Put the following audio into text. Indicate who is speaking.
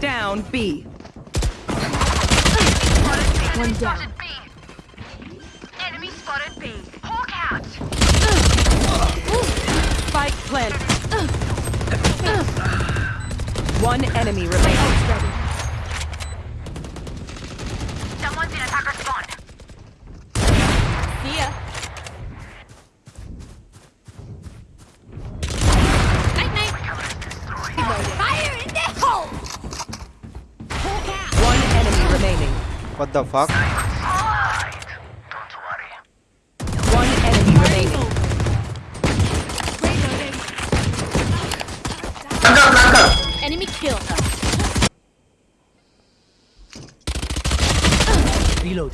Speaker 1: down B.
Speaker 2: One down.
Speaker 3: B. Enemy spotted B. Hawk out.
Speaker 1: Spike plant. One enemy remaining.
Speaker 4: What the fuck?
Speaker 1: One enemy remaining.
Speaker 2: Enemy.
Speaker 4: Reload.